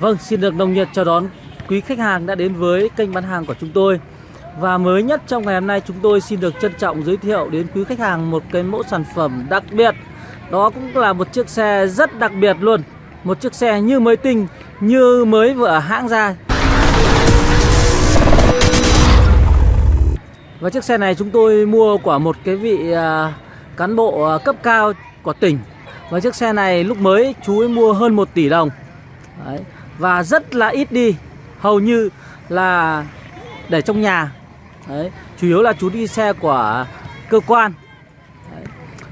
Vâng, xin được nồng nhiệt chào đón quý khách hàng đã đến với kênh bán hàng của chúng tôi. Và mới nhất trong ngày hôm nay chúng tôi xin được trân trọng giới thiệu đến quý khách hàng một cái mẫu sản phẩm đặc biệt. Đó cũng là một chiếc xe rất đặc biệt luôn. Một chiếc xe như mới tinh, như mới vừa hãng ra. Và chiếc xe này chúng tôi mua của một cái vị à, cán bộ à, cấp cao của tỉnh. Và chiếc xe này lúc mới chú ấy mua hơn 1 tỷ đồng. Đấy. Và rất là ít đi Hầu như là để trong nhà Đấy. Chủ yếu là chú đi xe của cơ quan Đấy.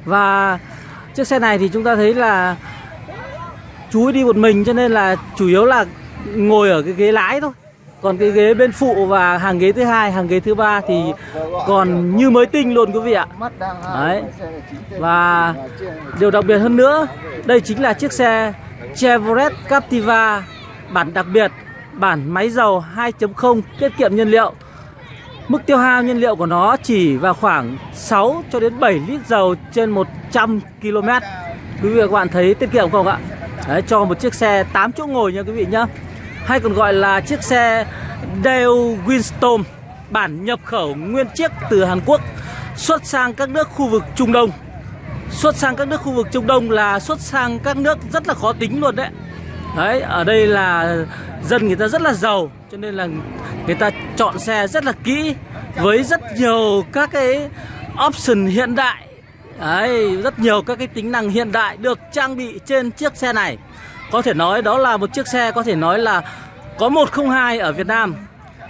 Và chiếc xe này thì chúng ta thấy là Chú đi một mình cho nên là chủ yếu là ngồi ở cái ghế lái thôi còn cái ghế bên phụ và hàng ghế thứ hai, hàng ghế thứ ba thì còn như mới tinh luôn quý vị ạ. Đấy. Và điều đặc biệt hơn nữa, đây chính là chiếc xe Chevrolet Captiva bản đặc biệt, bản máy dầu 2.0 tiết kiệm nhiên liệu. Mức tiêu hao nhiên liệu của nó chỉ vào khoảng 6 cho đến 7 lít dầu trên 100 km. Quý vị và các bạn thấy tiết kiệm không ạ? Đấy, cho một chiếc xe 8 chỗ ngồi nha quý vị nhá hay còn gọi là chiếc xe Dale Winston bản nhập khẩu nguyên chiếc từ Hàn Quốc xuất sang các nước khu vực Trung Đông. Xuất sang các nước khu vực Trung Đông là xuất sang các nước rất là khó tính luôn đấy. Đấy, ở đây là dân người ta rất là giàu cho nên là người ta chọn xe rất là kỹ với rất nhiều các cái option hiện đại. Đấy, rất nhiều các cái tính năng hiện đại được trang bị trên chiếc xe này. Có thể nói đó là một chiếc xe có thể nói là có 102 ở Việt Nam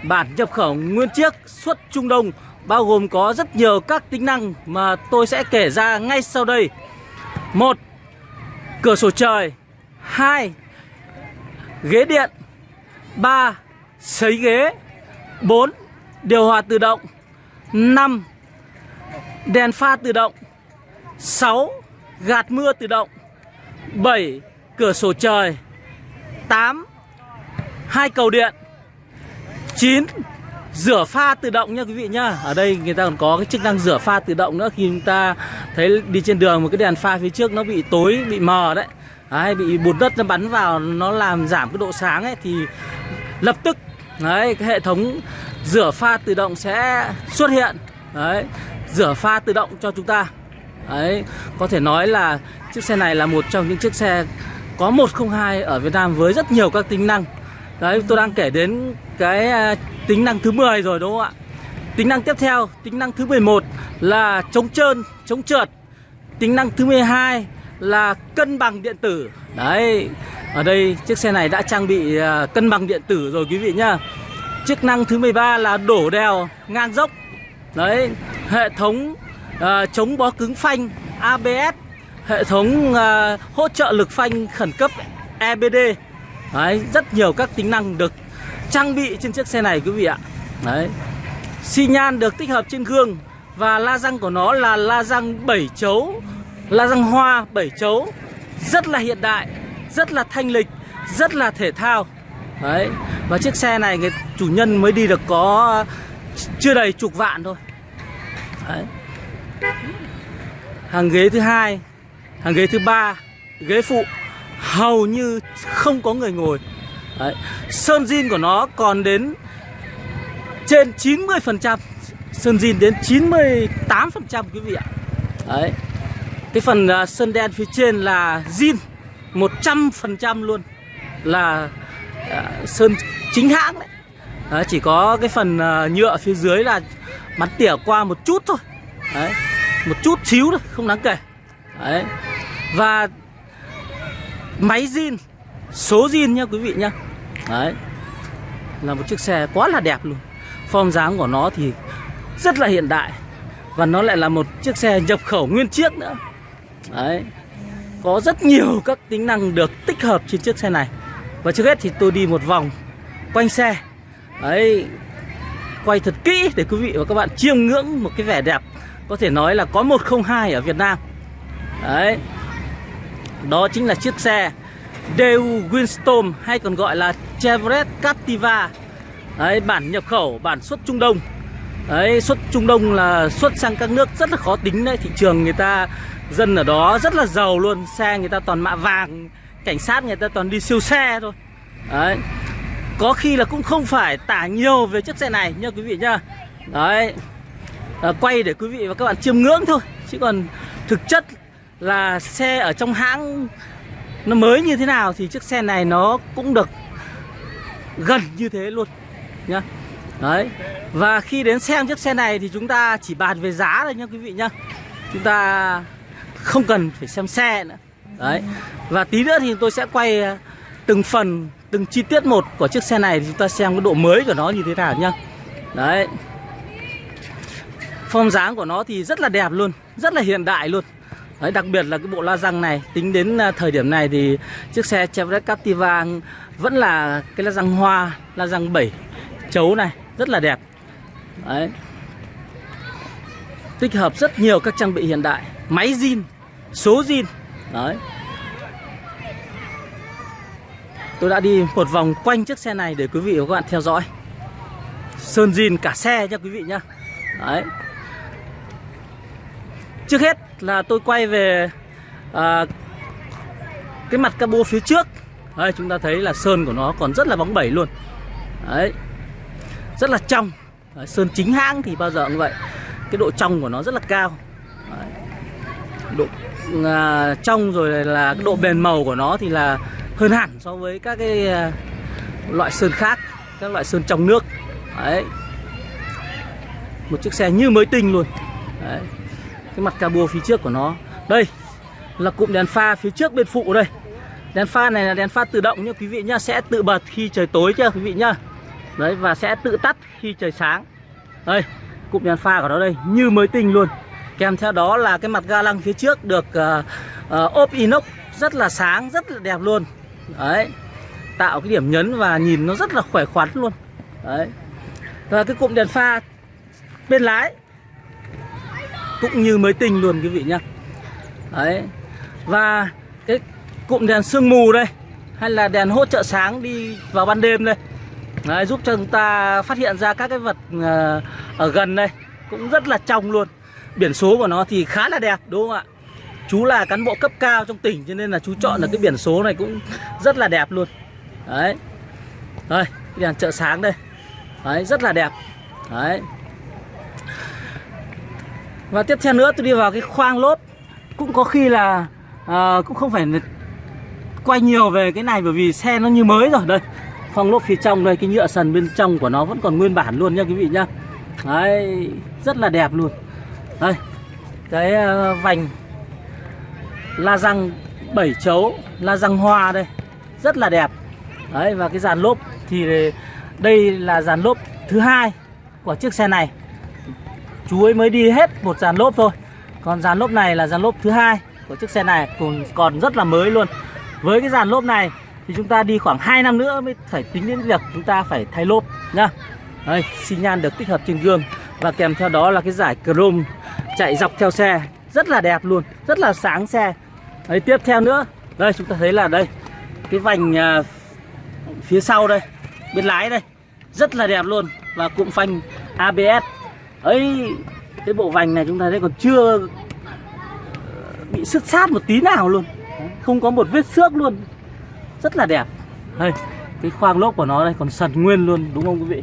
Bản nhập khẩu nguyên chiếc xuất Trung Đông Bao gồm có rất nhiều các tính năng mà tôi sẽ kể ra ngay sau đây một Cửa sổ trời hai Ghế điện 3. Sấy ghế 4. Điều hòa tự động 5. Đèn pha tự động 6. Gạt mưa tự động 7 cửa sổ trời 8 hai cầu điện 9 rửa pha tự động nha quý vị nhá Ở đây người ta còn có cái chức năng rửa pha tự động nữa Khi chúng ta thấy đi trên đường một cái đèn pha phía trước nó bị tối, bị mờ đấy Đấy, bị bùn đất nó bắn vào nó làm giảm cái độ sáng ấy thì lập tức đấy cái hệ thống rửa pha tự động sẽ xuất hiện. Đấy rửa pha tự động cho chúng ta. Đấy có thể nói là chiếc xe này là một trong những chiếc xe có 102 ở Việt Nam với rất nhiều các tính năng. Đấy tôi đang kể đến cái à, tính năng thứ 10 rồi đúng không ạ? Tính năng tiếp theo, tính năng thứ 11 là chống trơn, chống trượt. Tính năng thứ 12 là cân bằng điện tử. Đấy, ở đây chiếc xe này đã trang bị à, cân bằng điện tử rồi quý vị nhá. Chức năng thứ 13 là đổ đèo ngang dốc. Đấy, hệ thống uh, chống bó cứng phanh ABS hệ thống uh, hỗ trợ lực phanh khẩn cấp EBD Đấy, rất nhiều các tính năng được trang bị trên chiếc xe này quý vị ạ. Đấy xi nhan được tích hợp trên gương Và la răng của nó là la răng 7 chấu. La răng hoa 7 chấu, Rất là hiện đại, Rất là thanh lịch, Rất là thể thao. Đấy, Và chiếc xe này người chủ nhân mới đi được có, Chưa đầy chục vạn thôi. Đấy. Hàng ghế thứ hai, hàng ghế thứ ba, ghế phụ, hầu như không có người ngồi. Đấy. sơn zin của nó còn đến trên 90% sơn zin đến 98% quý vị ạ. Đấy cái phần à, uh, sơn đen phía trên là zin 100% luôn. Là uh, sơn chính hãng đấy. Đấy, chỉ có cái phần uh, nhựa phía dưới là bắn tỉa qua một chút thôi. Đấy. một chút xíu thôi không đáng kể. Đấy. Và máy zin Số zin nha quý vị nhá. Đấy Là một chiếc xe quá là đẹp luôn. Form dáng của nó thì rất là hiện đại. Và nó lại là một chiếc xe nhập khẩu nguyên chiếc nữa. Đấy. Có rất nhiều các tính năng được tích hợp trên chiếc xe này. Và trước hết thì tôi đi một vòng quanh xe. Đấy. Quay thật kỹ để quý vị và các bạn chiêm ngưỡng một cái vẻ đẹp Có thể nói là có 102 ở Việt Nam. Đấy. Đó chính là chiếc xe Dale Winston hay còn gọi là Chevrolet Captiva. Đấy, bản nhập khẩu, bản xuất Trung Đông. Đấy, xuất Trung Đông là xuất sang các nước rất là khó tính đấy. Thị trường người ta, dân ở đó rất là giàu luôn Xe người ta toàn mạ vàng Cảnh sát người ta toàn đi siêu xe thôi. Đấy Có khi là cũng không phải tả nhiều về chiếc xe này nha quý vị nhá. Đấy à, Quay để quý vị và các bạn chiêm ngưỡng thôi Chứ còn thực chất là xe ở trong hãng nó mới như thế nào thì chiếc xe này nó cũng được gần như thế luôn nhá. Đấy và khi đến xem chiếc xe này thì chúng ta chỉ bàn về giá thôi nha quý vị nhá. Chúng ta không cần phải xem xe nữa. Đấy. Và tí nữa thì tôi sẽ quay ờ, từng phần từng chi tiết một của chiếc xe này thì chúng ta xem cái độ mới của nó như thế nào nhá. Đấy. Form dáng của nó thì rất là đẹp luôn rất là hiện đại luôn. Đấy, đặc biệt là cái bộ la răng này tính đến ờ, thời điểm này thì chiếc xe Chevrolet Captiva vẫn là cái la răng hoa la răng 7 chấu này rất là đẹp. Đấy. tích hợp rất nhiều các trang bị hiện đại. Máy zin số zin. Đấy. tôi đã đi một vòng quanh chiếc xe này để quý vị và các bạn theo dõi. Sơn zin cả xe nha quý vị nhá. Đấy. Trước hết là tôi quay về à, cái mặt cabo phía trước. Đây chúng ta thấy là sơn của nó còn rất là bóng bẩy luôn. Đấy. Rất là trong. Đấy, Sơn chính hãng thì bao giờ cũng vậy. Cái độ trong của nó rất là cao. Đấy. Độ à, trong rồi là cái độ bền màu của nó thì là hơn hẳn so với các cái à, loại sơn khác Các loại sơn trong nước. Đấy. Một chiếc xe như mới tinh luôn. Đấy. Cái mặt cabo phía trước của nó. Đây là cụm đèn pha phía trước bên phụ đây. Đèn pha này là đèn pha tự động nha quý vị nhá sẽ tự bật khi trời tối chưa quý vị nhá. Đấy và sẽ tự tắt khi trời sáng. Đây cụm đèn pha của nó đây như mới tinh luôn kèm theo đó là cái mặt ga lăng phía trước được uh, uh, ốp inox rất là sáng rất là đẹp luôn. Đấy tạo cái điểm nhấn và nhìn nó rất là khỏe khoắn luôn. Đấy. Và cái cụm đèn pha bên lái cũng như mới tinh luôn quý vị nhá. Đấy. Và cái cụm đèn sương mù đây hay là đèn hỗ trợ sáng đi vào ban đêm đây. Đấy, giúp cho chúng ta phát hiện ra các cái vật uh, ở gần đây cũng rất là trong luôn biển số của nó thì khá là đẹp đúng không ạ? Chú là cán bộ cấp cao trong tỉnh cho nên là chú chọn là cái biển số này cũng rất là đẹp luôn. Đấy. Đây đèn chợ sáng đây. Đấy rất là đẹp. Đấy. Và tiếp theo nữa tôi đi vào cái khoang lốp. Cũng có khi là à, Cũng không phải quay nhiều về cái này Bởi vì xe nó như mới rồi. Đây khoang lốp phía trong đây Cái nhựa sần bên trong của nó vẫn còn nguyên bản luôn nha quý vị nhá. Đấy Rất là đẹp luôn. Đây, Cái ờ, vành La răng 7 chấu, La răng hoa đây, Rất là đẹp. Đấy, và cái dàn lốp Thì đây là dàn lốp thứ hai của chiếc xe này. Chú ấy mới đi hết một dàn lốp thôi. Còn dàn lốp này là dàn lốp thứ hai của chiếc xe này còn còn rất là mới luôn. Với cái dàn lốp này thì chúng ta đi khoảng 2 năm nữa mới phải tính đến việc chúng ta phải thay lốp nhá. Đây, xi nhan được tích hợp trên gương và kèm theo đó là cái giải chrome chạy dọc theo xe. Rất là đẹp luôn rất là sáng xe. Đấy tiếp theo nữa. Đây chúng ta thấy là đây cái vành uh, phía sau đây bên lái đây. Rất là đẹp luôn và cụm phanh ABS ấy cái bộ vành này chúng ta thấy còn chưa ờ, bị sứt sát một tí nào luôn. Không có một vết xước luôn. Rất là đẹp. Đây cái khoang lốp của nó đây còn sần nguyên luôn đúng không quý vị?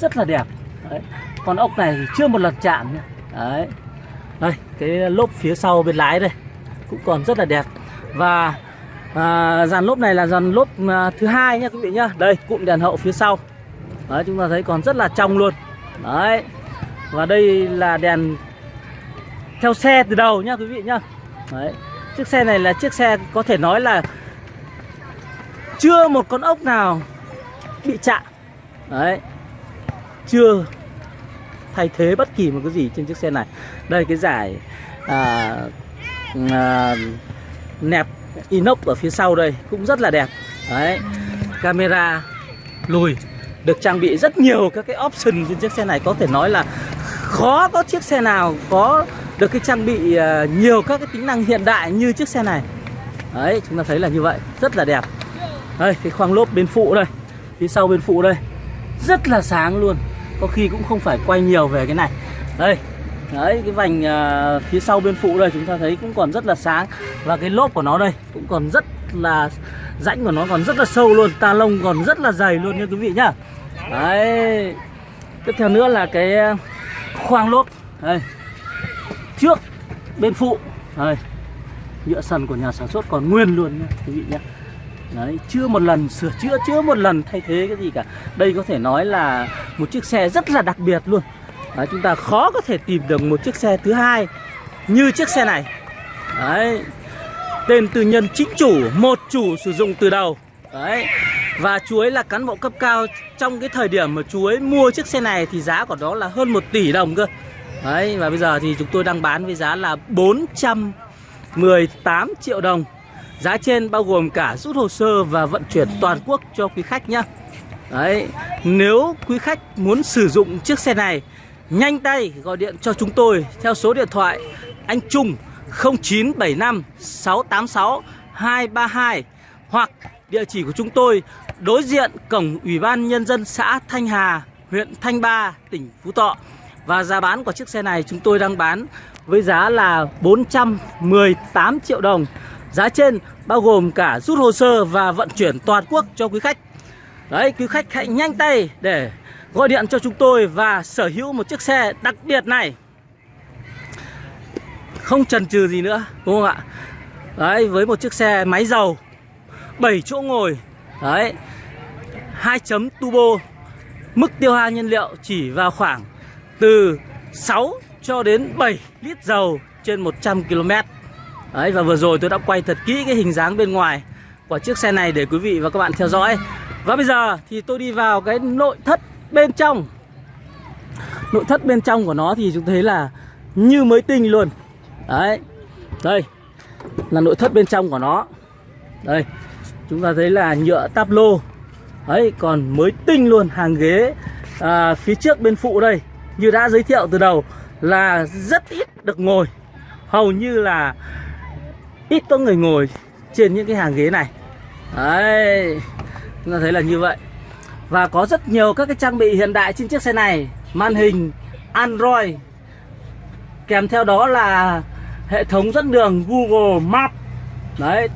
Rất là đẹp. Đấy. con ốc này thì chưa một lần chạm nhá. Đấy đây cái lốp phía sau bên lái đây cũng còn rất là đẹp. Và à, dàn lốp này là dàn lốp à, thứ hai nhá quý vị nhá. Đây cụm đèn hậu phía sau. Đấy chúng ta thấy còn rất là trong luôn. Đấy và đây là đèn theo xe từ đầu nhá quý vị nhá. Đấy. Chiếc xe này là chiếc xe có thể nói là Chưa một con ốc nào bị chạm. Đấy Chưa thay thế bất kỳ một cái gì trên chiếc xe này. Đây cái giải à, à, Nẹp inox ở phía sau đây cũng rất là đẹp. Đấy Camera lùi được trang bị rất nhiều các cái option trên chiếc xe này. Có thể nói là khó có chiếc xe nào có được cái trang bị à, nhiều các cái tính năng hiện đại như chiếc xe này. Đấy chúng ta thấy là như vậy rất là đẹp. Đây cái khoang lốp bên phụ đây phía sau bên phụ đây rất là sáng luôn có khi cũng không phải quay nhiều về cái này. Đây đấy cái vành uh, phía sau bên phụ đây chúng ta thấy cũng còn rất là sáng. Và cái lốp của nó đây cũng còn rất là rãnh của nó còn rất là sâu luôn ta lông còn rất là dày luôn nha quý vị nhá. Đấy tiếp theo nữa là cái à, khoang lốp. Đây trước bên phụ. Đây nhựa sần của nhà sản xuất còn nguyên luôn nha quý vị nhé Đấy, chưa một lần sửa chữa, chưa một lần thay thế cái gì cả. Đây có thể nói là một chiếc xe rất là đặc biệt luôn. Đấy, Chúng ta khó có thể tìm được một chiếc xe thứ hai như chiếc xe này. Đấy Tên tư nhân chính chủ, một chủ sử dụng từ đầu. Đấy Và chú ấy là cán bộ cấp cao Trong cái thời điểm mà chú ấy mua chiếc xe này Thì giá của nó là hơn 1 tỷ đồng cơ. Đấy và bây giờ thì chúng tôi đang bán với giá là 418 triệu đồng. Giá trên bao gồm cả rút hồ sơ và vận chuyển toàn quốc cho quý khách nhé. Đấy Nếu quý khách muốn sử dụng chiếc xe này Nhanh tay gọi điện cho chúng tôi theo số điện thoại anh Trung 0975 686 232 hoặc địa chỉ của chúng tôi đối diện cổng Ủy ban Nhân dân xã Thanh Hà, huyện Thanh Ba, tỉnh Phú Thọ. Và giá bán của chiếc xe này chúng tôi đang bán với giá là 418 triệu đồng. Giá trên bao gồm cả rút hồ sơ và vận chuyển toàn quốc cho quý khách. Đấy, quý khách hãy nhanh tay để gọi điện cho chúng tôi và sở hữu một chiếc xe đặc biệt này. Không chần chừ gì nữa đúng không ạ? Đấy với một chiếc xe máy dầu 7 chỗ ngồi đấy 2 chấm turbo mức tiêu hao nhiên liệu chỉ vào khoảng từ 6 cho đến 7 lít dầu trên 100 km đấy và vừa rồi tôi đã quay thật kỹ cái hình dáng bên ngoài của chiếc xe này để quý vị và các bạn theo dõi. Và bây giờ thì tôi đi vào cái nội thất bên trong. Nội thất bên trong của nó thì chúng thấy là như mới tinh luôn. Đấy Đây Là nội thất bên trong của nó. Đây Chúng ta thấy là nhựa táp lô. Đấy còn mới tinh luôn Hàng ghế à, phía trước bên phụ đây. Như đã giới thiệu từ đầu Là rất ít được ngồi. Hầu như là Ít có người ngồi trên những cái hàng ghế này. Đấy, Chúng ta thấy là như vậy. Và có rất nhiều các cái trang bị hiện đại trên chiếc xe này. Màn hình, Android. Kèm theo đó là hệ thống dẫn đường Google Maps Đấy,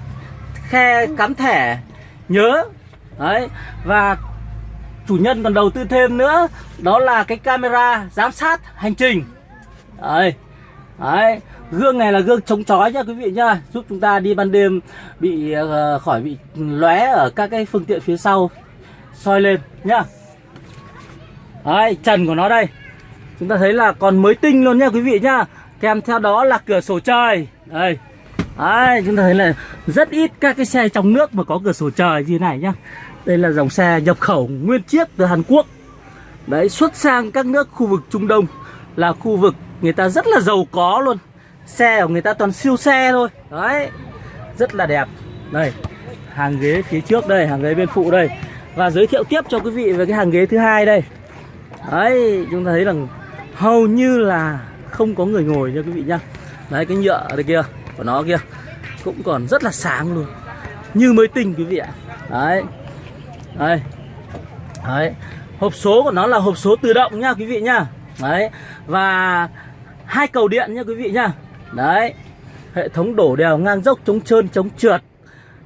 Khe cắm thẻ, nhớ. Đấy, Và chủ nhân còn đầu tư thêm nữa, Đó là cái camera giám sát hành trình. Đấy Đấy. Gương này là gương chống chói nha quý vị nhá Giúp chúng ta đi ban đêm bị uh, khỏi bị lóe ở các cái phương tiện phía sau soi lên nhá. Đấy, trần của nó đây. Chúng ta thấy là còn mới tinh luôn nha quý vị nhá. Kèm theo đó là cửa sổ trời. Đây. Đấy, chúng ta thấy là rất ít các cái xe trong nước mà có cửa sổ trời như này nhá. Đây là dòng xe nhập khẩu nguyên chiếc từ Hàn Quốc. Đấy, xuất sang các nước khu vực Trung Đông Là khu vực người ta rất là giàu có luôn. Xe của người ta toàn siêu xe thôi. Đấy, rất là đẹp. Đây, hàng ghế phía trước đây, hàng ghế bên phụ đây. Và giới thiệu tiếp cho quý vị về cái hàng ghế thứ hai đây. Đấy chúng ta thấy rằng hầu như là không có người ngồi nha quý vị nhá. Đấy cái nhựa ở đây kia của nó kia Cũng còn rất là sáng luôn. Như mới tinh quý vị ạ. Đấy. Đây. Đấy. Hộp số của nó là hộp số tự động nha quý vị nhá. Đấy. Và hai cầu điện nha quý vị nhá. Đấy Hệ thống đổ đèo ngang dốc chống trơn chống trượt.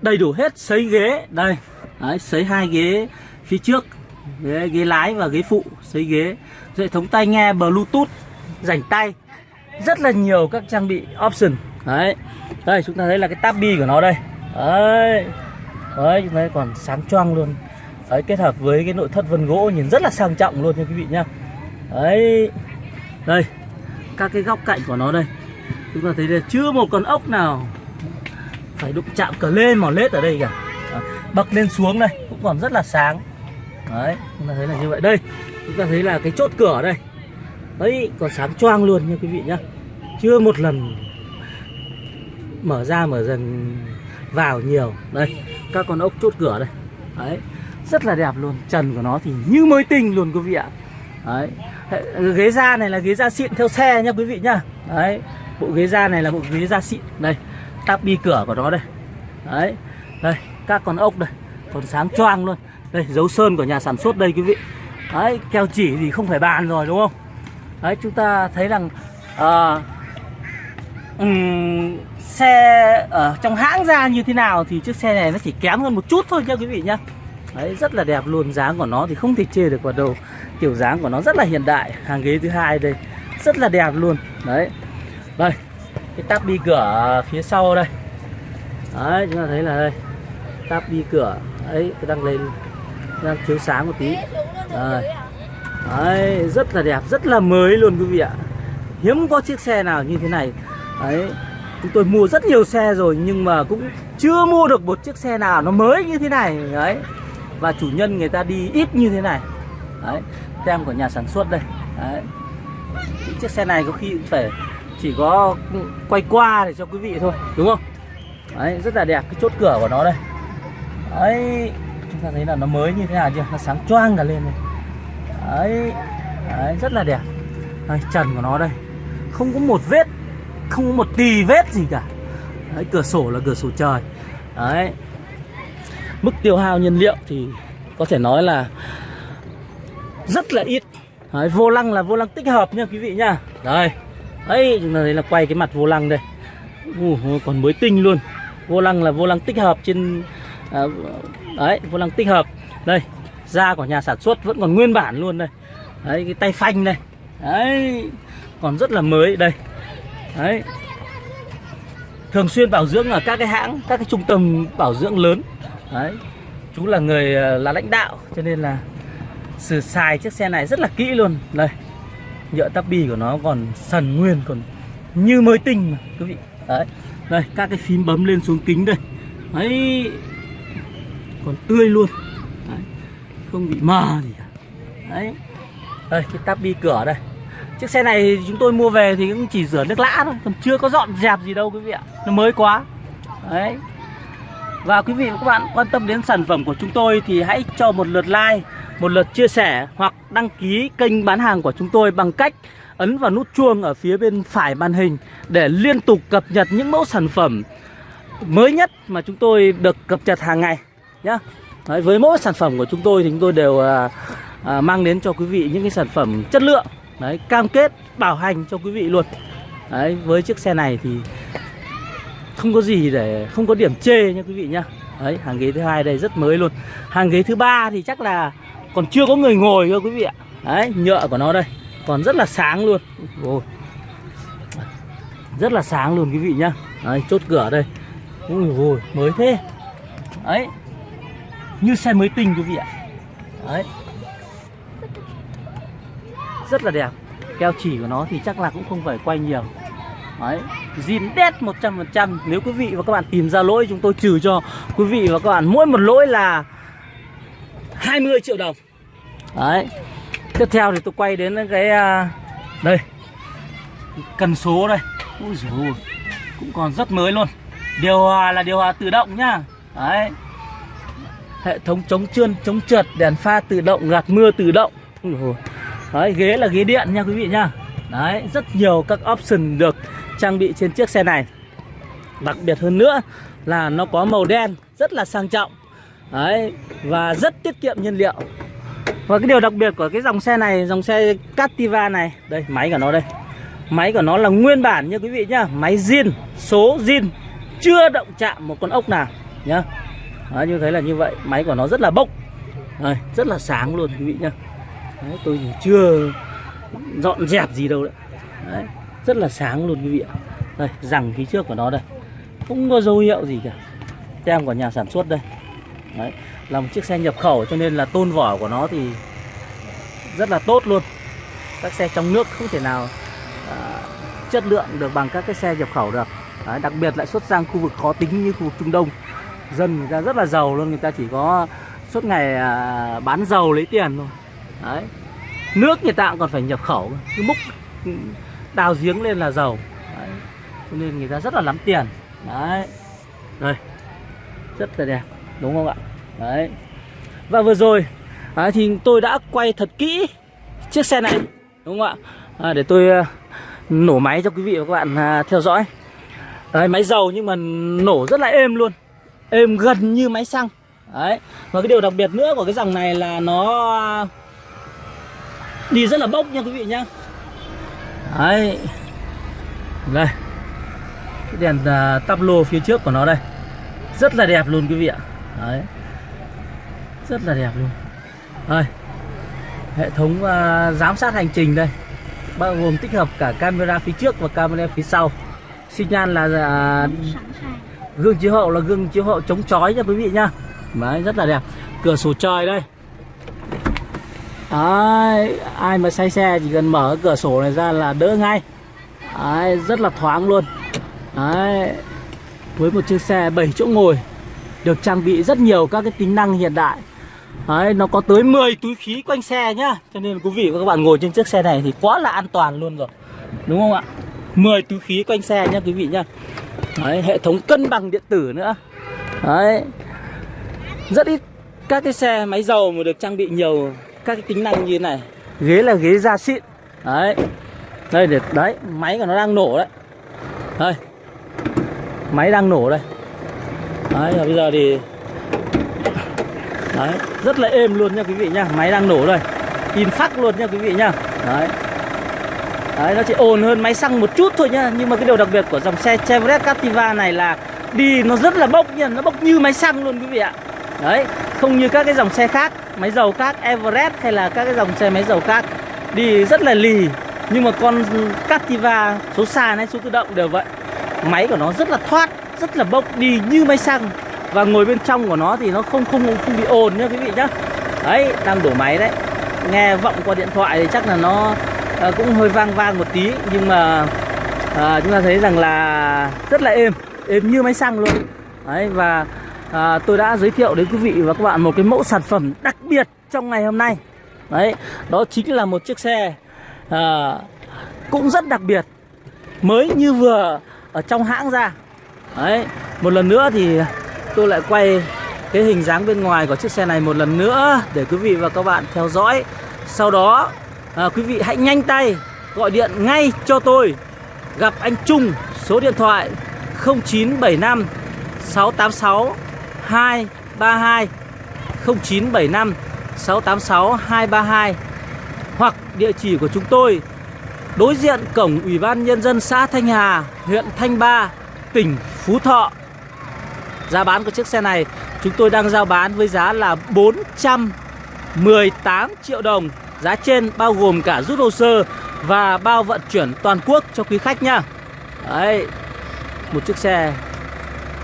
Đầy đủ hết sấy ghế. Đây Đấy, sấy hai ghế phía trước ghế, ghế lái và ghế phụ sấy ghế. Hệ thống tai nghe bluetooth rảnh tay. Rất là nhiều các trang bị option. Đấy đây chúng ta thấy là cái tab bi của nó đây. Đấy đấy chúng ta thấy còn sáng choang luôn. Đấy kết hợp với cái nội thất vân gỗ nhìn rất là sang trọng luôn nha quý vị nhá. Đấy đây các cái góc cạnh của nó đây chúng ta thấy là chưa một con ốc nào phải đụng chạm cờ lên mỏ lết ở đây cả. Bậc lên xuống đây cũng còn rất là sáng. Đấy, chúng ta thấy là như vậy. Đây, chúng ta thấy là cái chốt cửa đây. Đấy, còn sáng choang luôn nha quý vị nhá. Chưa một lần mở ra mở dần vào nhiều. Đây, các con ốc chốt cửa đây. Đấy, rất là đẹp luôn. Trần của nó thì như mới tinh luôn quý vị ạ. Đấy ghế da này là ghế da xịn theo xe nha quý vị nhá. Đấy bộ ghế da này là bộ ghế da xịn. Đây tắp bi cửa của nó đây. Đấy đây các con ốc đây. Còn sáng choang luôn. Đây dấu sơn của nhà sản xuất đây quý vị. Đấy keo chỉ thì không phải bàn rồi đúng không? Đấy chúng ta thấy rằng à, um, xe ở trong hãng ra như thế nào thì chiếc xe này nó chỉ kém hơn một chút thôi nha quý vị nhá. Đấy, rất là đẹp luôn. Dáng của nó thì không thể chê được vào đầu kiểu dáng của nó rất là hiện đại. Hàng ghế thứ hai đây rất là đẹp luôn. Đấy đây cái tắp bi cửa phía sau đây. Đấy chúng ta thấy là đây. Tắp bi cửa ấy đang lên đang chiếu sáng một tí. Đây. đấy rất là đẹp rất là mới luôn quý vị ạ. Hiếm có chiếc xe nào như thế này. Đấy chúng tôi mua rất nhiều xe rồi nhưng mà cũng chưa mua được một chiếc xe nào nó mới như thế này. Đấy và chủ nhân người ta đi ít như thế này. Đấy tem của nhà sản xuất đây. Đấy Những chiếc xe này có khi cũng phải chỉ có quay qua để cho quý vị thôi đúng không? Đấy rất là đẹp cái chốt cửa của nó đây. Đấy chúng ta thấy là nó mới như thế nào chưa? Nó sáng choang cả lên này đấy, đấy rất là đẹp. Đây, trần của nó đây. Không có một vết không có một tì vết gì cả. Đấy, cửa sổ là cửa sổ trời. Đấy. Mức tiêu hao nhiên liệu thì có thể nói là rất là ít. Đấy, vô lăng là vô lăng tích hợp nha quý vị nha, đây đấy chúng ta thấy là quay cái mặt vô lăng đây. Ủa, còn mới tinh luôn. Vô lăng là vô lăng tích hợp trên à, đấy vô lăng tích hợp. Đây da của nhà sản xuất vẫn còn nguyên bản luôn đây. Đấy cái tay phanh đây. Đấy còn rất là mới đây. Đấy. Thường xuyên bảo dưỡng ở các cái hãng các cái trung tâm bảo dưỡng lớn. Đấy chú là người à, là lãnh đạo cho nên là sử xài chiếc xe này rất là kỹ luôn. Đây nhựa tắp bi của nó còn sần nguyên còn như mới tinh mà quý vị. Đấy. Đây các cái phím bấm lên xuống kính đây. Đấy. Còn tươi luôn. Đấy. không bị mờ gì cả. Đấy. Đây cái tắp bi cửa đây. Chiếc xe này chúng tôi mua về thì cũng chỉ rửa nước lã thôi còn chưa có dọn dẹp gì đâu quý vị ạ. Nó mới quá. Đấy. Và quý vị và các bạn quan tâm đến sản phẩm của chúng tôi thì hãy cho một lượt like, một lượt chia sẻ hoặc đăng ký kênh bán hàng của chúng tôi bằng cách ấn vào nút chuông ở phía bên phải màn hình để liên tục cập nhật những mẫu sản phẩm mới nhất mà chúng tôi được cập nhật hàng ngày nhá. Đấy, với mỗi sản phẩm của chúng tôi thì chúng tôi đều à, à, mang đến cho quý vị những cái sản phẩm chất lượng, đấy cam kết bảo hành cho quý vị luôn. Đấy, với chiếc xe này thì không có gì để không có điểm chê nha quý vị nhá đấy hàng ghế thứ hai đây rất mới luôn hàng ghế thứ ba thì chắc là còn chưa có người ngồi cơ quý vị ạ. Đấy nhựa của nó đây. Còn rất là sáng luôn. Ôi. rất là sáng luôn quý vị nhá. Đấy, chốt cửa đây. Ui ôi mới thế. Đấy. Như xe mới tinh quý vị ạ. Đấy. Rất là đẹp. Keo chỉ của nó thì chắc là cũng không phải quay nhiều. Đấy, zin đét 100% Nếu quý vị và các bạn tìm ra lỗi Chúng tôi trừ cho quý vị và các bạn Mỗi một lỗi là 20 triệu đồng. Đấy. Tiếp theo thì tôi quay đến cái à, Đây. Cần số đây. Ui dồi Cũng còn rất mới luôn. Điều hòa là điều hòa tự động nhá. Đấy. Hệ thống chống trơn, chống trượt Đèn pha tự động, gạt mưa tự động. Dồi. Đấy, ghế là ghế điện nha quý vị nhá. Đấy, rất nhiều các option được trang bị trên chiếc xe này. Đặc biệt hơn nữa là nó có màu đen rất là sang trọng. Đấy, và rất tiết kiệm nhiên liệu. Và cái điều đặc biệt của cái dòng xe này, dòng xe Captiva này Đây, máy của nó đây. Máy của nó là nguyên bản nha quý vị nhá Máy zin, số zin Chưa động chạm một con ốc nào nhá. Đấy, như thấy là như vậy Máy của nó rất là bốc. Đây, Rất là sáng luôn quý vị nhá. Đấy, tôi chưa dọn dẹp gì đâu đấy. đấy rất là sáng luôn quý vị ạ. Đây rằng phía trước của nó đây. Không có dấu hiệu gì cả. Tem của nhà sản xuất đây đấy là một chiếc xe nhập khẩu cho nên là tôn vỏ của nó thì rất là tốt luôn. Các xe trong nước không thể nào à, chất lượng được bằng các cái xe nhập khẩu được. Đấy, đặc biệt lại xuất sang khu vực khó tính như khu vực Trung Đông. Dân người ta rất là giàu luôn người ta chỉ có suốt ngày à, bán dầu lấy tiền thôi. Đấy nước người ta cũng còn phải nhập khẩu cái múc đào giếng lên là dầu đấy. cho nên người ta rất là lắm tiền. Đấy đây rất là đẹp đúng không ạ? Đấy. Và vừa rồi à, thì tôi đã quay thật kỹ chiếc xe này. Đúng không ạ? À, để tôi uh, nổ máy cho quý vị và các bạn uh, theo dõi. Đấy, máy dầu nhưng mà nổ rất là êm luôn. Êm gần như máy xăng. Đấy. Và cái điều đặc biệt nữa của cái dòng này là nó à, đi rất là bốc nha quý vị nhá. Đấy. Đây. Cái đèn uh, tắp lô phía trước của nó đây. Rất là đẹp luôn quý vị ạ đấy. Rất là đẹp luôn. Đây. Hệ thống uh, giám sát hành trình đây. Bao gồm tích hợp cả camera phía trước và camera phía sau. Xi nhan là uh, gương chiếu hậu là gương chiếu hậu chống chói nha quý vị nhá đấy rất là đẹp. Cửa sổ trời đây. Đấy, ai mà say xe chỉ cần mở cửa sổ này ra là đỡ ngay. Đấy, rất là thoáng luôn. Đấy, với một chiếc xe 7 chỗ ngồi được trang bị rất nhiều các cái tính năng hiện đại. Đấy, nó có tới 10 túi khí quanh xe nhá. Cho nên quý vị và các bạn ngồi trên chiếc xe này thì quá là an toàn luôn rồi. Đúng không ạ? 10 túi khí quanh xe nhá quý vị nhá. Đấy, hệ thống cân bằng điện tử nữa. Đấy. Rất ít các cái xe máy dầu mà được trang bị nhiều các cái tính năng như thế này. Ghế là ghế da xịn. Đấy. Đây để đấy máy của nó đang nổ đấy. Đây. Máy đang nổ đây. Đấy, và bây giờ thì Đấy, rất là êm luôn nha quý vị nha. Máy đang nổ đây. In phắc luôn nha quý vị nha. Đấy. Đấy, nó chỉ ồn hơn máy xăng một chút thôi nhá Nhưng mà cái điều đặc biệt của dòng xe Chevrolet Captiva này là Đi nó rất là bốc nha. Nó bốc như máy xăng luôn quý vị ạ. Đấy, không như các cái dòng xe khác, Máy dầu khác, Everest hay là các cái dòng xe máy dầu khác, Đi rất là lì. Nhưng mà con Captiva số sàn hay số tự động đều vậy. Máy của nó rất là thoát. Rất là bốc đi như máy xăng. Và ngồi bên trong của nó thì nó không không không bị ồn nhá quý vị nhá. Đấy đang đổ máy đấy. Nghe vọng qua điện thoại thì chắc là nó à, cũng hơi vang vang một tí. Nhưng mà à, chúng ta thấy rằng là rất là êm Êm như máy xăng luôn. Đấy và à, tôi đã giới thiệu đến quý vị và các bạn một cái mẫu sản phẩm đặc biệt trong ngày hôm nay. Đấy đó chính là một chiếc xe à, cũng rất đặc biệt mới như vừa ở trong hãng ra đấy một lần nữa thì tôi lại quay cái hình dáng bên ngoài của chiếc xe này một lần nữa để quý vị và các bạn theo dõi. Sau đó à, quý vị hãy nhanh tay gọi điện ngay cho tôi. Gặp anh Trung số điện thoại 0975 686 232 0975 686 232 hoặc địa chỉ của chúng tôi đối diện cổng Ủy ban Nhân dân xã Thanh Hà, huyện Thanh Ba, tỉnh Phú Thọ. Giá bán của chiếc xe này chúng tôi đang giao bán với giá là 418 triệu đồng. Giá trên bao gồm cả rút hồ sơ và bao vận chuyển toàn quốc cho quý khách nha. Đấy, một chiếc xe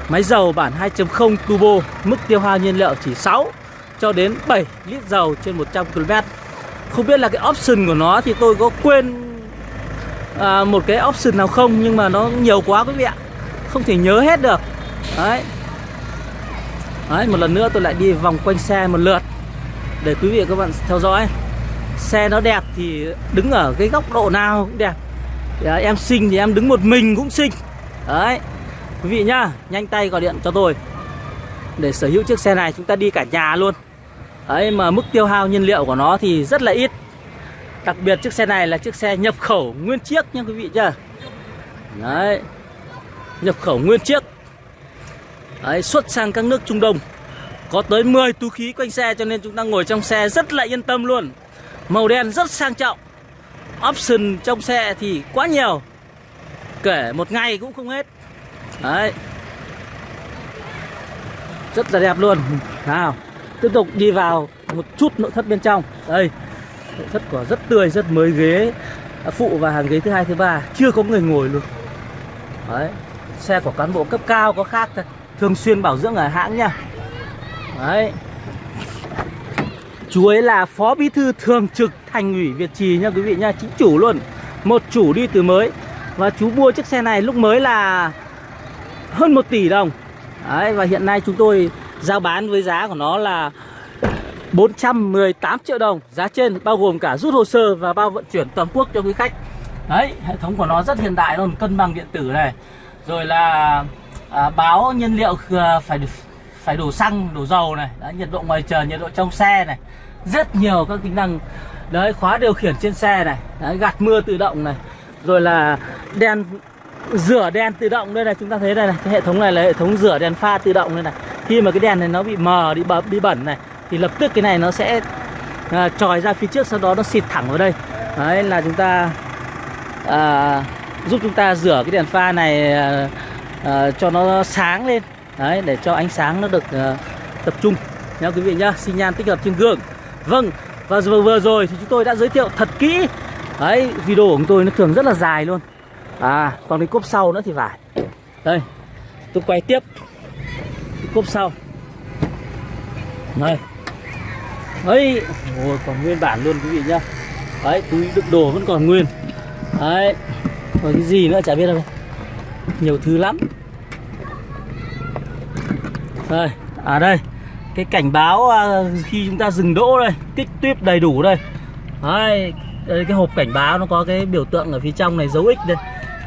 Máy dầu bản 2.0 turbo Mức tiêu hao nhiên liệu chỉ 6 cho đến 7 lít dầu trên 100 km Không biết là cái option của nó thì tôi có quên à, một cái option nào không Nhưng mà nó nhiều quá quý vị ạ không thể nhớ hết được. Đấy. Đấy, một lần nữa tôi lại đi vòng quanh xe một lượt. Để quý vị và các bạn theo dõi. Xe nó đẹp thì đứng ở cái góc độ nào cũng đẹp. À, Em xinh thì em đứng một mình cũng xinh. Đấy. Quý vị nhá, nhanh tay gọi điện cho tôi. Để sở hữu chiếc xe này chúng ta đi cả nhà luôn. Đấy mà mức tiêu hao nhiên liệu của nó thì rất là ít. Đặc biệt chiếc xe này là chiếc xe nhập khẩu nguyên chiếc nha quý vị chưa, Đấy. Nhập khẩu nguyên chiếc. Đấy xuất sang các nước Trung Đông. Có tới 10 túi khí quanh xe cho nên chúng ta ngồi trong xe rất là yên tâm luôn. Màu đen rất sang trọng. Option trong xe thì quá nhiều. Kể một ngày cũng không hết. Đấy. Rất là đẹp luôn. Nào Tiếp tục đi vào một chút nội thất bên trong. Đây Nội thất của rất tươi, rất mới ghế. Phụ và hàng ghế thứ hai thứ ba. Chưa có người ngồi luôn. Đấy. Xe của cán bộ cấp cao có khác thôi. Thường xuyên bảo dưỡng ở hãng nha. Đấy. Chú ấy là phó bí thư thường trực thành ủy Việt Trì nha quý vị nha. Chính chủ luôn. Một chủ đi từ mới. Và chú mua chiếc xe này lúc mới là hơn 1 tỷ đồng. Đấy, và hiện nay chúng tôi giao bán với giá của nó là 418 triệu đồng. Giá trên bao gồm cả rút hồ sơ và bao vận chuyển toàn quốc cho quý khách. Đấy, hệ thống của nó rất hiện đại luôn, cân bằng điện tử này. Rồi là à, báo nhiên liệu phải phải đổ xăng, đổ dầu này. Đã Nhiệt độ ngoài trời, nhiệt độ trong xe này. Rất nhiều các tính năng. Đấy, khóa điều khiển trên xe này. Đấy, gạt mưa tự động này. Rồi là đèn rửa đèn tự động đây này. Chúng ta thấy đây này cái hệ thống này là hệ thống rửa đèn pha tự động đây này. Khi mà cái đèn này nó bị mờ đi bẩn bị bẩn này thì lập tức cái này nó sẽ à, tròi ra phía trước sau đó nó xịt thẳng vào đây. Đấy là chúng ta à, giúp chúng ta rửa cái đèn pha này uh, cho nó sáng lên. Đấy để cho ánh sáng nó được uh, tập trung. Nha quý vị nhá xi nhan tích hợp trên gương. Vâng và vừa, vừa rồi thì chúng tôi đã giới thiệu thật kỹ. Đấy video của chúng tôi nó thường rất là dài luôn. À còn cái cốp sau nữa thì phải. Đây tôi quay tiếp. Cái cốp sau. Đây. Ấy còn nguyên bản luôn quý vị nhá. Đấy túi đựng đồ vẫn còn nguyên. Đấy còn cái gì nữa chả biết đâu. Nhiều thứ lắm. Đây à đây cái cảnh báo à, khi chúng ta dừng đỗ đây kích tuyếp đầy đủ đây. Đấy đây, cái hộp cảnh báo nó có cái biểu tượng ở phía trong này dấu ích đây.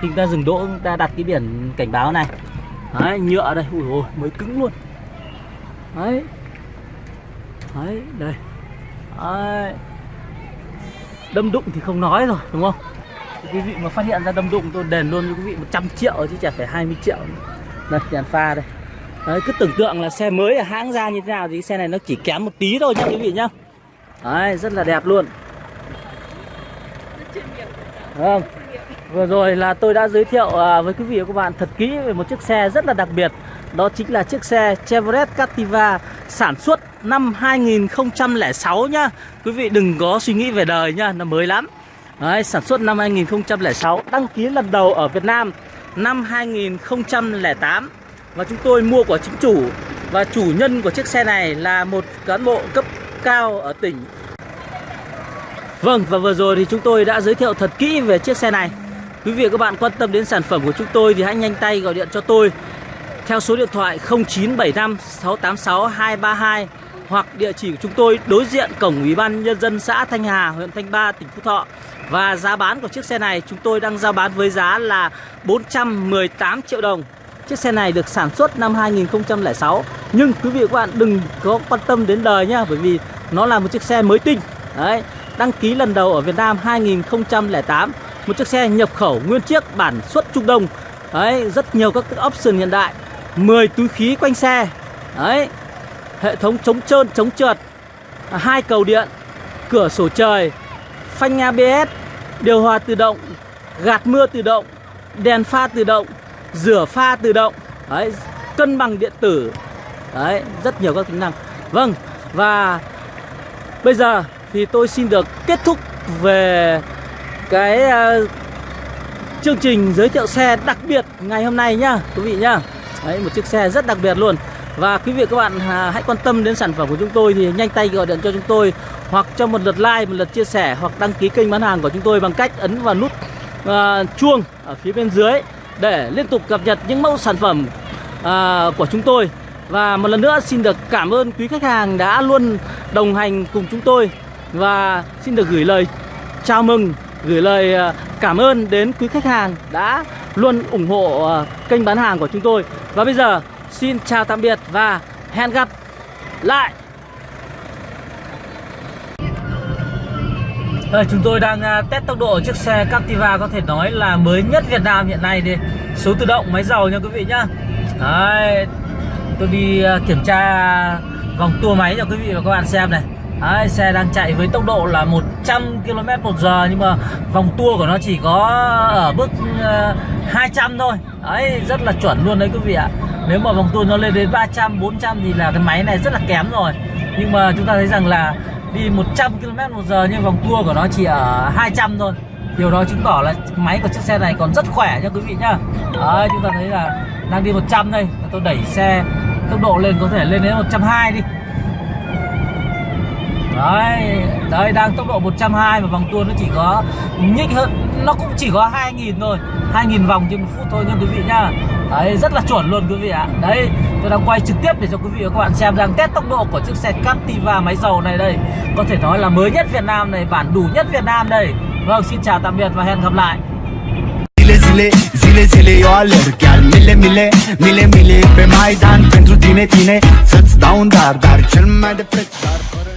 Khi chúng ta dừng đỗ chúng ta đặt cái biển cảnh báo này. Đấy nhựa đây ui ôi mới cứng luôn. Đấy. Đấy đây. Đấy. đâm đụng thì không nói rồi đúng không? Quý vị mà phát hiện ra đâm đụng tôi đền luôn cho quý vị 100 triệu chứ chả phải 20 triệu. Đây đèn pha đây. Đấy cứ tưởng tượng là xe mới ở hãng ra như thế nào thì xe này nó chỉ kém một tí thôi nha quý vị nhá. Đấy rất là đẹp luôn. Không vừa rồi là tôi đã giới thiệu à, với quý vị và các bạn thật kỹ về một chiếc xe rất là đặc biệt. Đó chính là chiếc xe Chevrolet Captiva sản xuất năm 2006 nhá. Quý vị đừng có suy nghĩ về đời nhá, nó mới lắm. Đấy, sản xuất năm 2006 Đăng ký lần đầu ở Việt Nam năm 2008 Và chúng tôi mua của chính chủ Và chủ nhân của chiếc xe này là một cán bộ cấp cao ở tỉnh. Vâng, và vừa rồi thì chúng tôi đã giới thiệu thật kỹ về chiếc xe này. Quý vị và các bạn quan tâm đến sản phẩm của chúng tôi thì hãy nhanh tay gọi điện cho tôi theo số điện thoại 0975 686 232 hoặc địa chỉ của chúng tôi đối diện cổng Ủy ban Nhân dân xã Thanh Hà, huyện Thanh Ba, tỉnh Phú Thọ. Và giá bán của chiếc xe này chúng tôi đang giao bán với giá là 418 triệu đồng. Chiếc xe này được sản xuất năm 2006 Nhưng quý vị và các bạn đừng có quan tâm đến đời nhá Bởi vì nó là một chiếc xe mới tinh. Đấy, Đăng ký lần đầu ở Việt Nam 2008 Một chiếc xe nhập khẩu nguyên chiếc bản xuất Trung Đông. Đấy, Rất nhiều các option hiện đại. 10 túi khí quanh xe. Đấy Hệ thống chống trơn, chống trượt. À, hai cầu điện Cửa sổ trời Phanh ABS Điều hòa tự động Gạt mưa tự động Đèn pha tự động Rửa pha tự động. Đấy Cân bằng điện tử. Đấy Rất nhiều các tính năng. Vâng Và Bây giờ thì tôi xin được kết thúc về cái uh, chương trình giới thiệu xe đặc biệt ngày hôm nay nhá quý vị nhá. Đấy, một chiếc xe rất đặc biệt luôn. Và quý vị các bạn à, hãy quan tâm đến sản phẩm của chúng tôi Thì nhanh tay gọi điện cho chúng tôi Hoặc cho một lượt like, một lượt chia sẻ Hoặc đăng ký kênh bán hàng của chúng tôi Bằng cách ấn vào nút uh, chuông ở phía bên dưới Để liên tục cập nhật những mẫu sản phẩm uh, của chúng tôi. Và một lần nữa xin được cảm ơn quý khách hàng đã luôn đồng hành cùng chúng tôi Và xin được gửi lời chào mừng Gửi lời cảm ơn đến quý khách hàng đã luôn ủng hộ kênh bán hàng của chúng tôi. Và bây giờ xin chào tạm biệt và hẹn gặp lại. Đây, chúng tôi đang uh, test tốc độ chiếc xe Captiva có thể nói là mới nhất Việt Nam hiện nay đi. Số tự động máy dầu nha quý vị nhá. Đấy, Tôi đi uh, kiểm tra vòng tua máy cho quý vị và các bạn xem này. Đấy, xe đang chạy với tốc độ là 100 km một giờ nhưng mà vòng tua của nó chỉ có ở mức uh, 200 thôi. Đấy, rất là chuẩn luôn đấy quý vị ạ. Nếu mà vòng tua nó lên đến 300, 400 thì là cái máy này rất là kém rồi. Nhưng mà chúng ta thấy rằng là đi 100 km một giờ nhưng vòng tua của nó chỉ ở 200 thôi. Điều đó chứng tỏ là máy của chiếc xe này còn rất khỏe nha quý vị nhá. Đấy, chúng ta thấy là đang đi 100 đây. Tôi đẩy xe tốc độ lên có thể lên đến 120 đi. Đấy, đây đang tốc độ 120 mà vòng tua nó chỉ có nhích hơn Nó cũng chỉ có 2.000 thôi 2.000 vòng trên một phút thôi nha quý vị nhá. Đấy, rất là chuẩn luôn quý vị ạ. Đấy, tôi đang quay trực tiếp để cho quý vị và các bạn xem rằng test tốc độ của chiếc xe Captiva máy dầu này đây. Có thể nói là mới nhất Việt Nam này, bản đủ nhất Việt Nam đây. Vâng, xin chào tạm biệt và hẹn gặp lại. Zile, zile, zile, zile eu alerg Chiar mile, mile, mile, mile pe Maidan Pentru tine, tine. Să-ți dau un dar, dar cel mai de preț dar fără